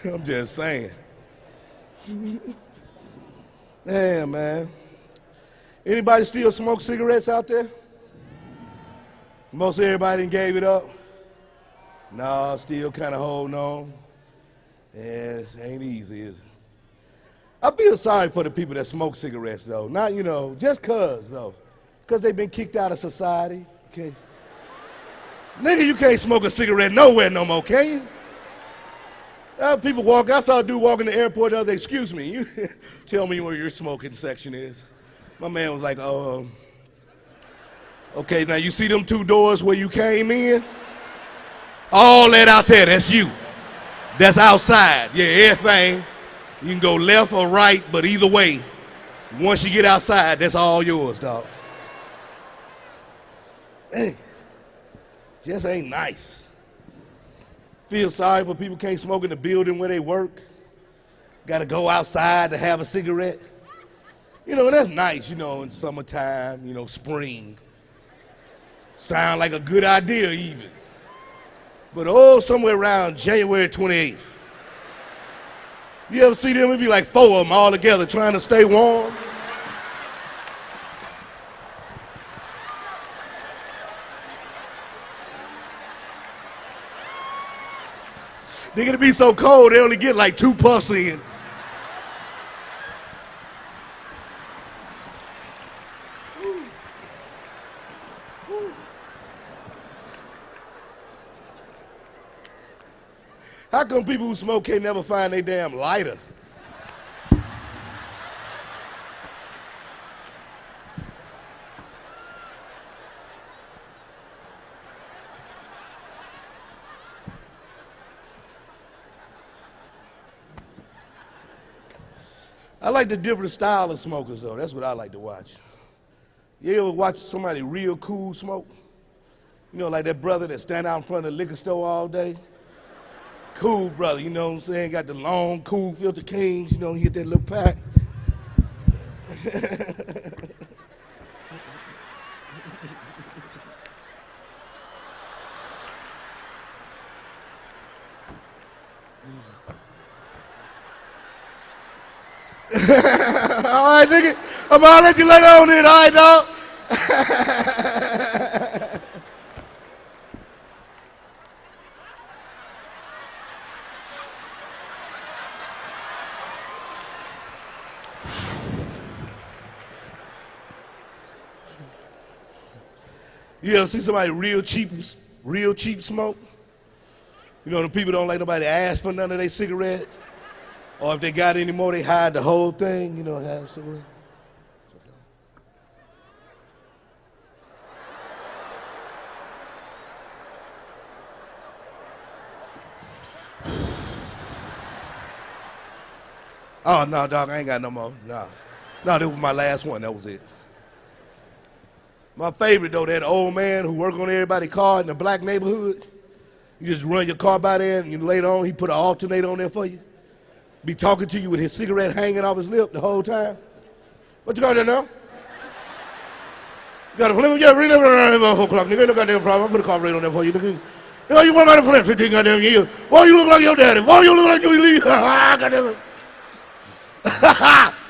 I'm just saying. Damn, man. Anybody still smoke cigarettes out there? Most everybody gave it up. Nah, still kind of holding on. Yeah, it ain't easy, is it? I feel sorry for the people that smoke cigarettes, though. Not, you know, just cuz, though. Because they've been kicked out of society. Okay. Nigga, you can't smoke a cigarette nowhere no more, can you? Uh, people walk, I saw a dude walk in the airport the other day, excuse me, you tell me where your smoking section is. My man was like, oh, okay, now you see them two doors where you came in? All that out there, that's you. That's outside. Yeah, everything. You can go left or right, but either way, once you get outside, that's all yours, dog. Hey, just ain't nice. Feel sorry for people can't smoke in the building where they work. Got to go outside to have a cigarette. You know, that's nice, you know, in summertime, you know, spring. Sound like a good idea, even. But oh, somewhere around January 28th, you ever see them? It'd be like four of them all together trying to stay warm. They're gonna be so cold they only get like two puffs in. How come people who smoke can't never find their damn lighter? I like the different style of smokers though. That's what I like to watch. You ever watch somebody real cool smoke? You know, like that brother that stand out in front of the liquor store all day? Cool brother, you know what I'm saying? Got the long, cool filter kings, you know, he hit that little pack. all right, nigga. I'm gonna let you let on it, all right, dog? you ever see somebody real cheap, real cheap smoke? You know, the people don't like nobody ask for none of their cigarette. Or if they got any more, they hide the whole thing, you know, a cigarette. Oh no, dog, I ain't got no more. No. No, this was my last one. That was it. My favorite though, that old man who worked on everybody's car in the black neighborhood. You just run your car by there and later on he put an alternator on there for you. Be talking to you with his cigarette hanging off his lip the whole time. What you got there now? You got a flip? Yeah, really about four o'clock. Nigga, ain't no goddamn problem. I put a carburetor on there for you. Nigga. You know, you want to flip 15 goddamn years. Why you look like your daddy? Why you look like you leave? Ah, goddamn it.